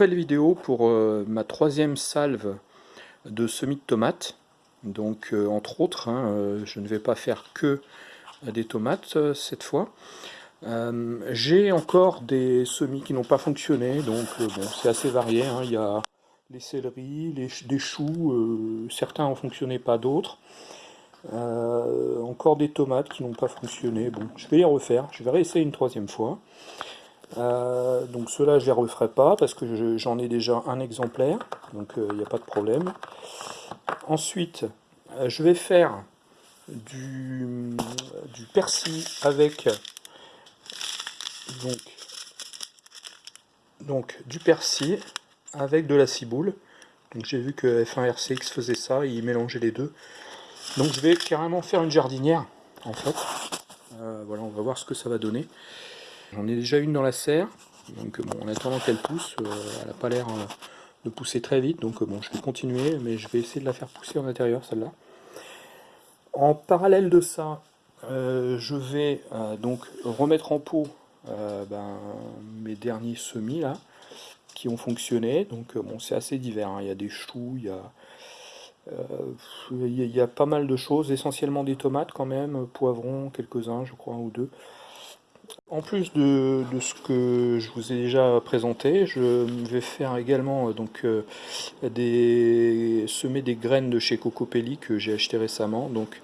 nouvelle vidéo pour euh, ma troisième salve de semis de tomates. Donc euh, entre autres, hein, euh, je ne vais pas faire que des tomates cette fois. J'ai encore des semis qui n'ont pas fonctionné, donc bon, c'est assez varié. Hein. Il y a les céleris, les, des choux, certains ont fonctionné, pas d'autres. encore des tomates qui n'ont pas fonctionné. Bon, je vais les refaire, je vais réessayer une troisième fois. Euh, donc ceux-là, je ne les referai pas parce que j'en ai déjà un exemplaire, donc il euh, n'y a pas de problème. Ensuite, euh, je vais faire du, du persil avec donc, donc du persil avec de la ciboule. Donc j'ai vu que F1RCX faisait ça, il mélangeait les deux. Donc je vais carrément faire une jardinière en fait. voilà, on va voir ce que ça va donner. J'en ai déjà une dans la serre, donc bon, en attendant qu'elle pousse, euh, elle n'a pas l'air euh, de pousser très vite, donc euh, bon, je vais continuer, mais je vais essayer de la faire pousser en intérieur, celle-là. En parallèle de ça, je vais donc remettre en pot ben, mes derniers semis, là, qui ont fonctionné, donc bon, c'est assez divers, hein. il y a des choux, il y a... il y a pas mal de choses, essentiellement des tomates quand même, poivrons, quelques-uns je crois, ou deux. En plus de, ce que je vous ai déjà présenté, je vais faire également euh, donc euh, semer des graines de chez Cocopelli que j'ai acheté récemment. Donc,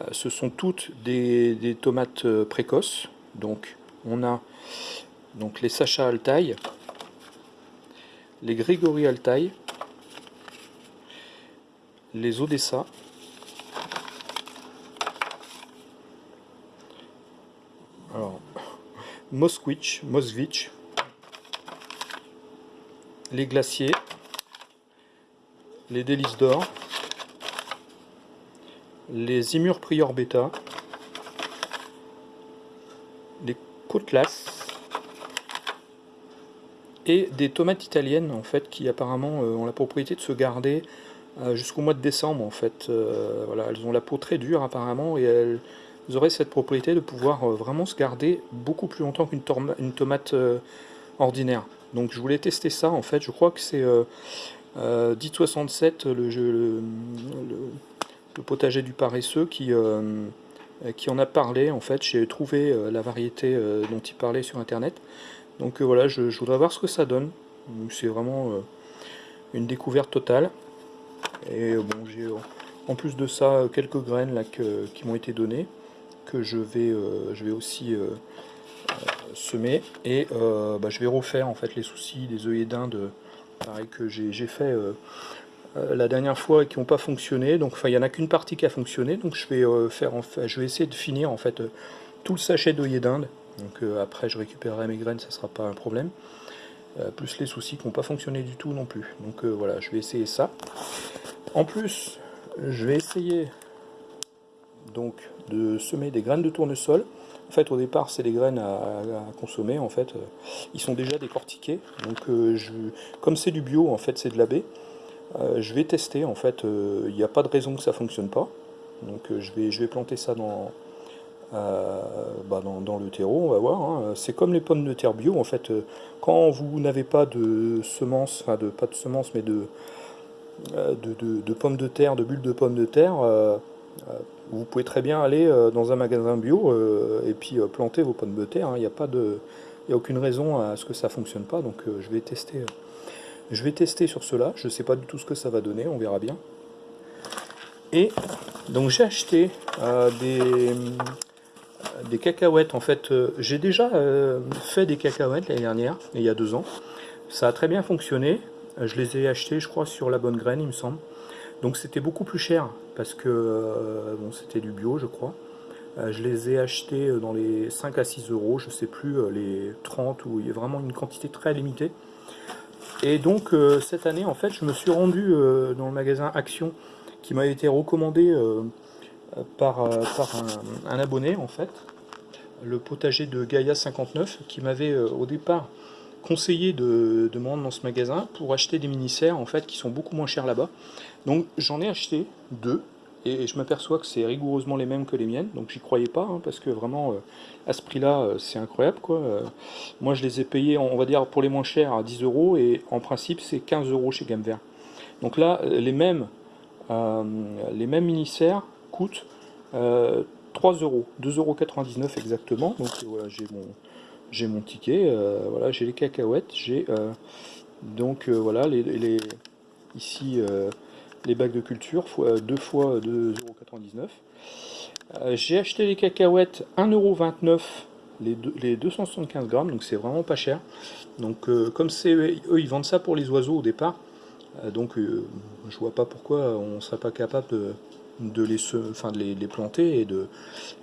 euh, ce sont toutes des, tomates précoces. Donc, on a donc les Sacha Altaï, les Grigori Altaï, les Odessa, Mosquitch, Mosvich, les glaciers, les délices d'or, les imurs prior bêta, les côtelas et des tomates italiennes en fait qui apparemment euh, ont la propriété de se garder euh, jusqu'au mois de décembre en fait. Euh, elles ont la peau très dure apparemment et elles vous cette propriété de pouvoir euh, vraiment se garder beaucoup plus longtemps qu'une tomate euh, ordinaire. Donc je voulais tester ça en fait, je crois que c'est euh, 1067 le, le, potager du paresseux qui, euh, qui en a parlé en fait, j'ai trouvé la variété dont il parlait sur internet. Donc voilà, je, je, voudrais voir ce que ça donne. C'est vraiment une découverte totale. Et bon, j'ai en plus de ça quelques graines là qui m'ont été données que je vais, euh, je vais aussi euh, euh, semer. Et bah, je vais refaire en fait les soucis des œillets d'Inde pareil que j'ai fait la dernière fois et qui n'ont pas fonctionné. Donc enfin il n'y en a qu'une partie qui a fonctionné. Donc je vais faire je vais essayer de finir en fait tout le sachet d'œillets d'Inde. Donc après je récupérerai mes graines ça sera pas un problème. Plus les soucis qui n'ont pas fonctionné du tout non plus. Donc voilà je vais essayer ça. En plus je vais essayer donc de semer des graines de tournesol. En fait, au départ, c'est des graines à, consommer. En fait, ils sont déjà décortiqués. Donc, euh, comme c'est du bio, en fait, c'est de la baie. Euh, je vais tester. En fait, euh, il n'y a pas de raison que ça fonctionne pas. Donc, je vais, je vais planter ça dans, bah, dans, le terreau. On va voir. Hein. C'est comme les pommes de terre bio. En fait, quand vous n'avez pas de semences, enfin, de pas de semences, mais de de, de, pommes de terre, de bulles de pommes de terre, vous pouvez très bien aller euh, dans un magasin bio euh, et puis euh, planter vos pommes de terre. Il n'y a a aucune raison à ce que ça fonctionne pas. Donc je vais tester. Je vais tester sur cela. Je ne sais pas du tout ce que ça va donner. On verra bien. Et donc j'ai acheté des, des cacahuètes. En fait, j'ai déjà fait des cacahuètes l'année dernière, il y a deux ans. Ça a très bien fonctionné. Je les ai achetées, je crois, sur la bonne graine, il me semble. Donc c'était beaucoup plus cher parce que euh, bon, c'était du bio je crois. Euh, je les ai achetés euh, dans les 5 à 6 euros, je sais plus, les 30 où il y a vraiment une quantité très limitée. Et donc cette année en fait je me suis rendu dans le magasin Action qui m'a été recommandé par, par un, abonné en fait, le potager de Gaïa 59 qui m'avait au départ conseillé de, de me dans ce magasin pour acheter des mini-serres en fait qui sont beaucoup moins chers là-bas. Donc j'en ai acheté deux et je m'aperçois que c'est rigoureusement les mêmes que les miennes, donc j'y croyais pas, hein, parce que vraiment, à ce prix-là, c'est incroyable, quoi. moi, je les ai payés, on va dire, pour les moins chers, à 10 euros, et en principe, c'est 15 euros chez Gamme Vert. Donc là, les mêmes, les mêmes mini-serres coûtent 3 euros, 2,99 euros exactement, donc voilà, j'ai mon j'ai mon ticket, euh, voilà, j'ai les cacahuètes, j'ai euh, donc euh, voilà les, ici les bacs de culture, fois, 2 fois 2,99€. j'ai acheté les cacahuètes 1,29€ les, les 275 grammes, donc c'est vraiment pas cher. Donc comme c'est eux ils vendent ça pour les oiseaux au départ, donc je vois pas pourquoi on serait pas capable de, de les, enfin, de les, planter et de,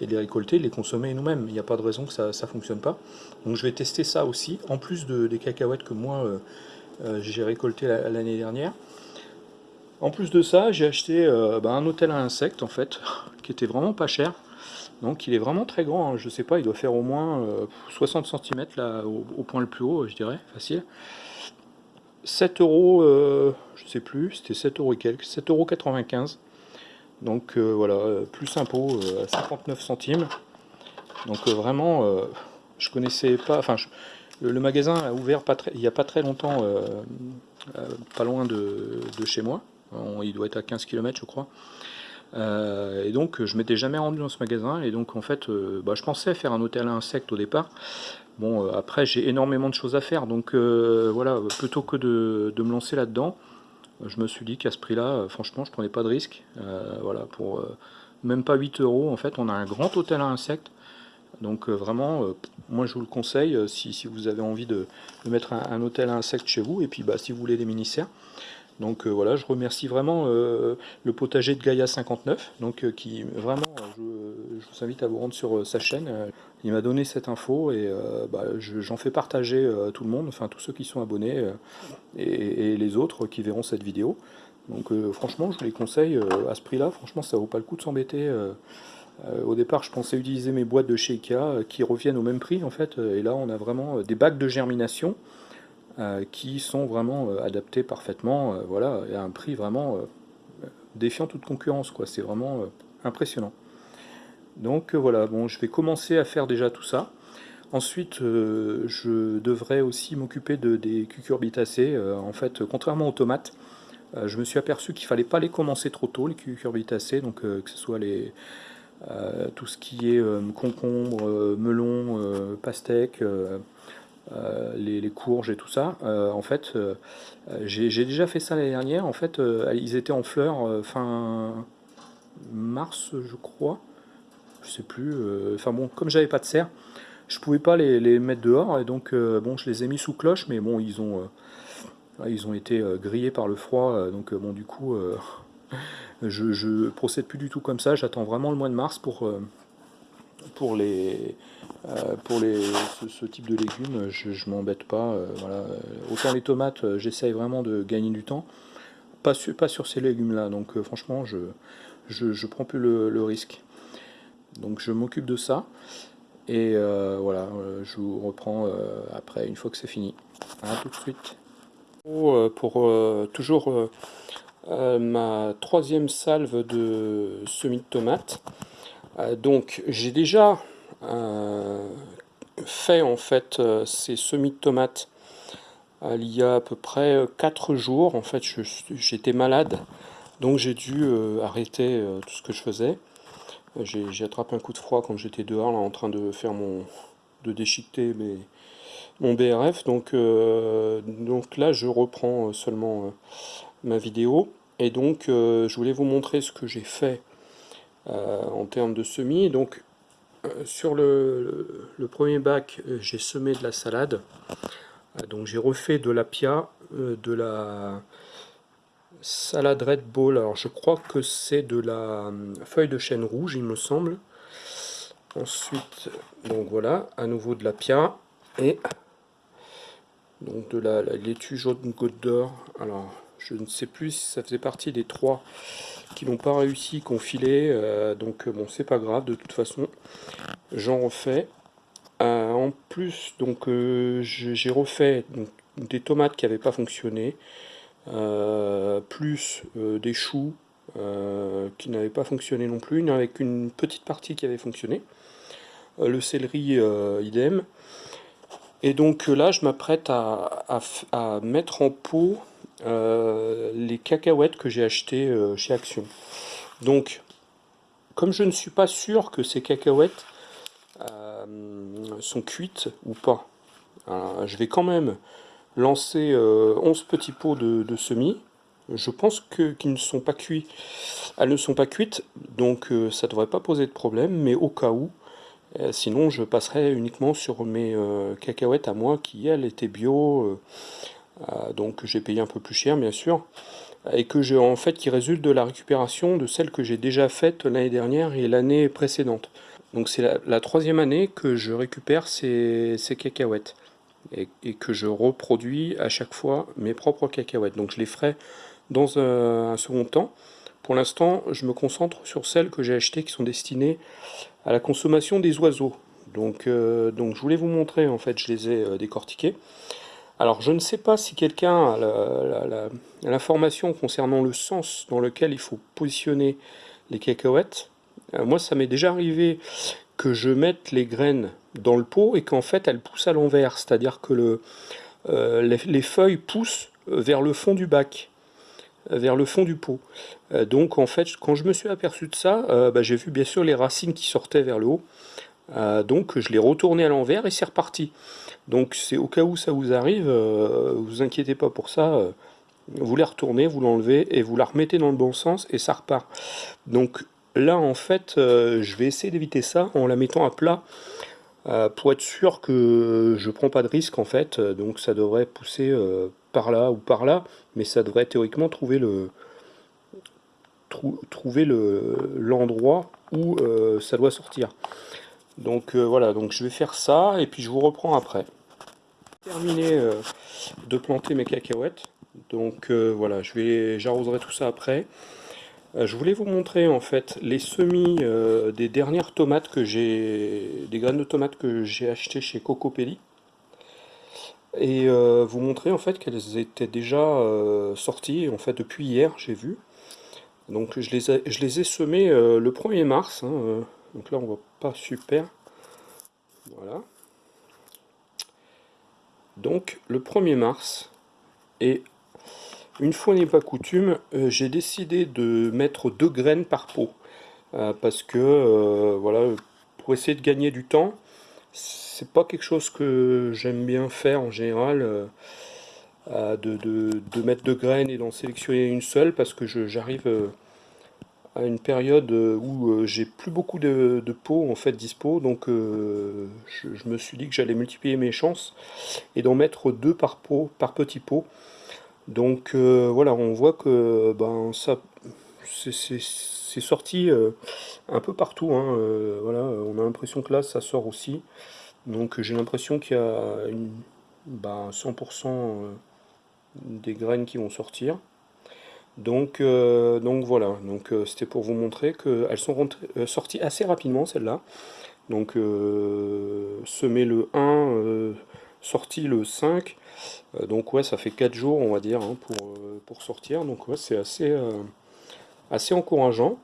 et les récolter, de les consommer nous-mêmes. Il n'y a pas de raison que ça ne fonctionne pas. Donc je vais tester ça aussi, en plus de, des cacahuètes que moi euh, euh, j'ai récolté l'année dernière. En plus de ça, j'ai acheté euh, bah, un hôtel à insectes en fait, qui était vraiment pas cher. Donc il est vraiment très grand, hein. je sais pas, il doit faire au moins 60 cm là, au, point le plus haut, je dirais, facile. 7 euros, je sais plus, c'était 7 euros et quelques, 7,95 euros donc euh, voilà, plus impôt euh, à 59 centimes. Donc euh, vraiment, je connaissais pas, enfin le, magasin a ouvert pas très, il n'y a pas très longtemps, pas loin de, chez moi. il doit être à 15 km je crois. et donc je m'étais jamais rendu dans ce magasin et donc en fait bah, je pensais faire un hôtel à insectes au départ bon après j'ai énormément de choses à faire donc voilà plutôt que de me lancer là dedans je me suis dit qu'à ce prix-là, euh, franchement, je prenais pas de risque. Euh, voilà, pour euh, même pas 8 euros, en fait, on a un grand hôtel à insectes. Donc vraiment, moi je vous le conseille si, vous avez envie de, mettre un, hôtel à insectes chez vous, et puis bah, si vous voulez des mini-serres. Donc voilà, je remercie vraiment le potager de Gaïa 59, donc qui vraiment, je, vous invite à vous rendre sur sa chaîne. Il m'a donné cette info et bah, j'en fais partager à tout le monde, enfin tous ceux qui sont abonnés et, les autres qui verront cette vidéo. Donc franchement, je les conseille à ce prix-là. Franchement, ça vaut pas le coup de s'embêter. au départ, je pensais utiliser mes boîtes de chez Ikea qui reviennent au même prix en fait. Et là, on a vraiment des bacs de germination euh, qui sont vraiment euh, adaptés parfaitement, euh, voilà, à un prix vraiment défiant toute concurrence. C'est vraiment impressionnant. Donc voilà, bon, je vais commencer à faire déjà tout ça. Ensuite, je devrais aussi m'occuper de, des cucurbitacées. en fait, contrairement aux tomates, je me suis aperçu qu'il fallait pas les commencer trop tôt, les cucurbitacées, donc que ce soit les, tout ce qui est concombre, melon, pastèque, euh, les, courges et tout ça. Euh, en fait, euh, j'ai déjà fait ça l'année dernière. En fait, ils étaient en fleurs fin mars, je crois. Je sais plus. Enfin bon, comme j'avais pas de serre, je pouvais pas les, mettre dehors et donc bon, je les ai mis sous cloche, mais bon, ils ont ils ont été grillés par le froid, donc bon, du coup, je, je procède plus du tout comme ça. J'attends vraiment le mois de mars pour pour les euh, pour les, ce, type de légumes, je, ne m'embête pas. Euh, voilà. Autant les tomates, euh, j'essaye vraiment de gagner du temps. Pas, sur, pas sur ces légumes-là. Donc franchement, je, je, prends plus le, risque. Donc je m'occupe de ça. Et voilà, je vous reprends après, une fois que c'est fini. A tout de suite. Pour toujours ma troisième salve de semis de tomates. donc j'ai déjà euh, fait en fait euh, ces semis de tomates euh, il y a à peu près 4 jours. En fait, j'étais malade, donc j'ai dû arrêter tout ce que je faisais. J'ai attrapé un coup de froid quand j'étais dehors là, en train de faire mon de déchiqueter mes, mon BRF. Donc, donc là, je reprends seulement ma vidéo. Et donc, je voulais vous montrer ce que j'ai fait en termes de semis. Donc, euh, sur le, premier bac, euh, j'ai semé de la salade. Euh, donc j'ai refait de la pia, de la salade Red Bull. Alors je crois que c'est de la feuille de chêne rouge, il me semble. Ensuite, donc voilà, à nouveau de la pia et donc de la, laitue jaune goutte d'or. Alors je ne sais plus si ça faisait partie des trois qui n'ont pas réussi, qu'on filé. Euh, donc bon, c'est pas grave, de toute façon, j'en refais. Euh, en plus, donc euh, j'ai refait des tomates qui n'avaient pas fonctionné, plus des choux, qui n'avait pas fonctionné non plus, il n'y avait qu'une petite partie qui avait fonctionné. le céleri, idem. Et donc là, je m'apprête à, mettre en pot les cacahuètes que j'ai achetées chez Action. Donc, comme je ne suis pas sûr que ces cacahuètes sont cuites ou pas, je vais quand même lancer 11 petits pots de semis je pense qu'ils ne sont pas cuits. Elles ne sont pas cuites, donc euh, ça ne devrait pas poser de problème, mais au cas où, euh, sinon je passerai uniquement sur mes euh, cacahuètes à moi qui, elles, étaient bio, donc j'ai payé un peu plus cher, bien sûr, et que j'ai en fait qui résulte de la récupération de celles que j'ai déjà faites l'année dernière et l'année précédente. Donc c'est la, troisième année que je récupère ces, cacahuètes et, que je reproduis à chaque fois mes propres cacahuètes. Donc je les ferai dans un, second temps. Pour l'instant, je me concentre sur celles que j'ai achetées qui sont destinées à la consommation des oiseaux. Donc, euh, donc je voulais vous montrer, en fait, je les ai euh, décortiquées. Alors je ne sais pas si quelqu'un a l'information concernant le sens dans lequel il faut positionner les cacahuètes. Euh, moi ça m'est déjà arrivé que je mette les graines dans le pot et qu'en fait elles poussent à l'envers, c'est-à-dire que le, les, feuilles poussent vers le fond du bac vers le fond du pot. Euh, donc en fait, quand je me suis aperçu de ça, euh, bah, j'ai vu bien sûr les racines qui sortaient vers le haut. Euh, donc je l'ai retourné à l'envers et c'est reparti. Donc c'est au cas où ça vous arrive, vous inquiétez pas pour ça. vous les retournez, vous l'enlevez et vous la remettez dans le bon sens et ça repart. Donc là en fait, je vais essayer d'éviter ça en la mettant à plat. Pour être sûr que je prends pas de risque en fait, donc ça devrait pousser par là ou par là, mais ça devrait théoriquement trouver le trouver l'endroit où euh, ça doit sortir. Donc euh, voilà, donc je vais faire ça et puis je vous reprends après. Terminé euh, de planter mes cacahuètes. Donc voilà, je j'arroserai tout ça après. Je voulais vous montrer en fait les semis des dernières tomates que j'ai, des graines de tomates que j'ai acheté chez Cocopelli. Et euh, vous montrer en fait qu'elles étaient déjà euh, sorties en fait depuis hier j'ai vu. Donc je les ai, je les ai semées euh, le 1er mars hein, donc là on voit pas super. Voilà. Donc le 1er mars et une fois n'est pas coutume j'ai décidé de mettre deux graines par pot parce que voilà pour essayer de gagner du temps c'est pas quelque chose que j'aime bien faire en général, euh, de, mettre deux graines et d'en sélectionner une seule, parce que j'arrive euh, à une période où euh, j'ai plus beaucoup de, pots en fait dispo, donc je, me suis dit que j'allais multiplier mes chances et d'en mettre deux par pot, par petit pot. Donc voilà, on voit que ben ça c'est sorti un peu partout. Hein, voilà, on a l'impression que là ça sort aussi. Donc j'ai l'impression qu'il y a une, 100% bah, euh, des graines qui vont sortir. Donc, euh, donc voilà, donc euh, c'était pour vous montrer qu'elles sont sorties assez rapidement celles-là. Donc semé le 1, sorti le 5. donc ouais, ça fait 4 jours on va dire hein, pour, pour sortir. Donc ouais, c'est assez, assez encourageant.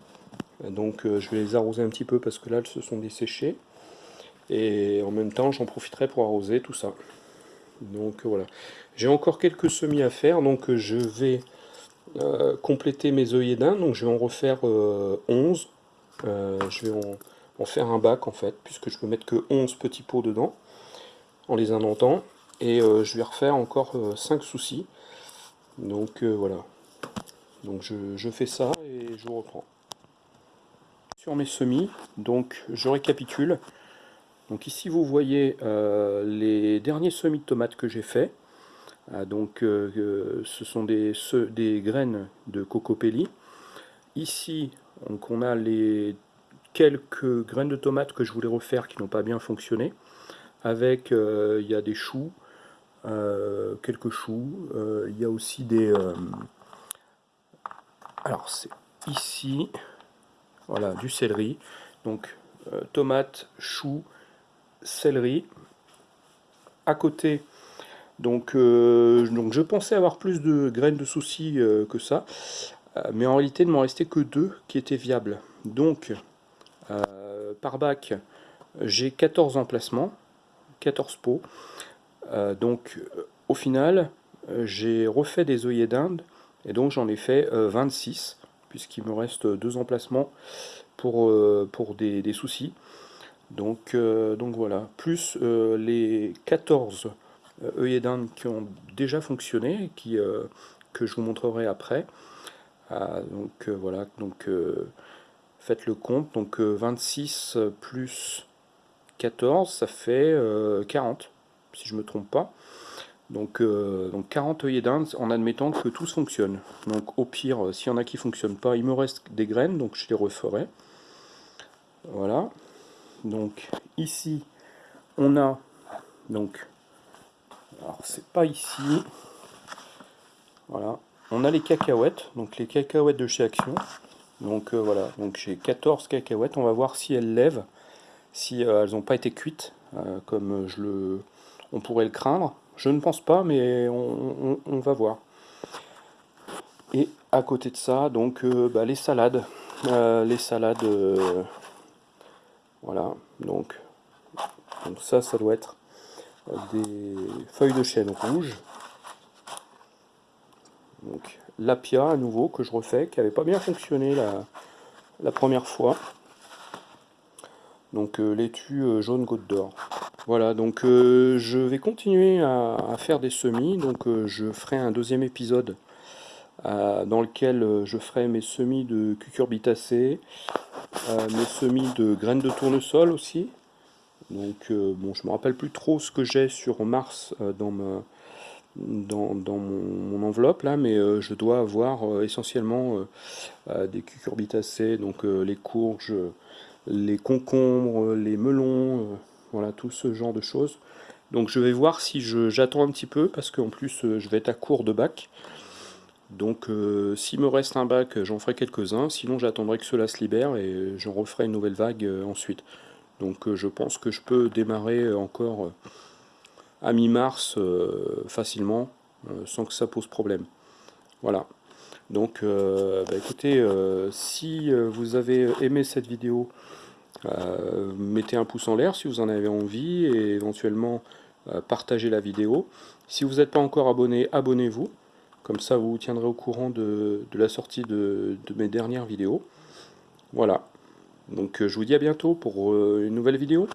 Donc je vais les arroser un petit peu parce que là elles se sont desséchées. Et en même temps j'en profiterai pour arroser tout ça. Donc voilà. J'ai encore quelques semis à faire. Donc je vais euh, compléter mes œillets d'un. Donc je vais en refaire 11 euh, euh, je vais en, faire un bac en fait puisque je peux mettre que 11 petits pots dedans en les indentant et je vais refaire encore 5 soucis donc voilà donc je, fais ça et je reprends sur mes semis donc je récapitule donc ici vous voyez euh, les derniers semis de tomates que j'ai fait. Ah, donc euh, ce sont des, des graines de cocopelli. Ici donc, on a les quelques graines de tomates que je voulais refaire qui n'ont pas bien fonctionné. Avec euh, il y a des choux, quelques choux, il y a aussi des... alors c'est ici, voilà, du céleri. Donc tomates, choux, céleri. À côté, donc, euh, donc je pensais avoir plus de graines de soucis euh, que ça. mais en réalité, il ne m'en restait que deux qui étaient viables. Donc, par bac, j'ai 14 emplacements, 14 pots. donc, au final, j'ai refait des œillets d'Inde, et donc j'en ai fait 26, puisqu'il me reste deux emplacements pour, pour des soucis. Donc, euh, donc voilà, plus euh, les 14 œillets d'Inde qui ont déjà fonctionné, qui, euh, que je vous montrerai après. Ah, donc voilà, donc faites le compte, donc 26 plus 14, ça fait 40, si je ne me trompe pas. Donc, donc 40 œillets d'Inde en admettant que tout fonctionne. Donc au pire, s'il y en a qui ne fonctionnent pas, il me reste des graines, donc je les referai. Voilà. Donc ici on a donc alors c'est pas ici. Voilà. On a les cacahuètes donc les cacahuètes de chez Action. Donc euh, voilà. Donc j'ai 14 cacahuètes. On va voir si elles lèvent si euh, elles n'ont pas été cuites euh, comme je le on pourrait le craindre je ne pense pas mais on, va voir et à côté de ça donc bah, les salades les salades voilà, donc, ça, ça doit être des feuilles de chêne rouges. Donc l'apia à nouveau que je refais, qui n'avait pas bien fonctionné la première fois. Donc euh, laitue euh, jaune goutte d'or. Voilà, donc euh, je vais continuer à, faire des semis. Donc je ferai un deuxième épisode dans lequel je ferai mes semis de cucurbitacées, euh, mes semis de graines de tournesol aussi. Donc, euh, bon, je me rappelle plus trop ce que j'ai sur Mars euh, dans mon, enveloppe là, mais je dois avoir essentiellement des cucurbitacées, donc les courges, les concombres, les melons, voilà, tout ce genre de choses. Donc je vais voir si j'attends un petit peu, parce qu'en plus je vais être à court de bac. Donc euh, s'il me reste un bac, j'en ferai quelques-uns, sinon j'attendrai que cela se libère et j'en referai une nouvelle vague euh, ensuite. Donc euh, je pense que je peux démarrer encore à mi-mars facilement, sans que ça pose problème. Voilà. Donc bah, écoutez, si vous avez aimé cette vidéo, mettez un pouce en l'air si vous en avez envie et éventuellement partagez la vidéo. Si vous n'êtes pas encore abonné, abonnez-vous. Comme ça, vous vous tiendrez au courant de, la sortie de, mes dernières vidéos. Voilà. Donc, euh, je vous dis à bientôt pour euh, une nouvelle vidéo.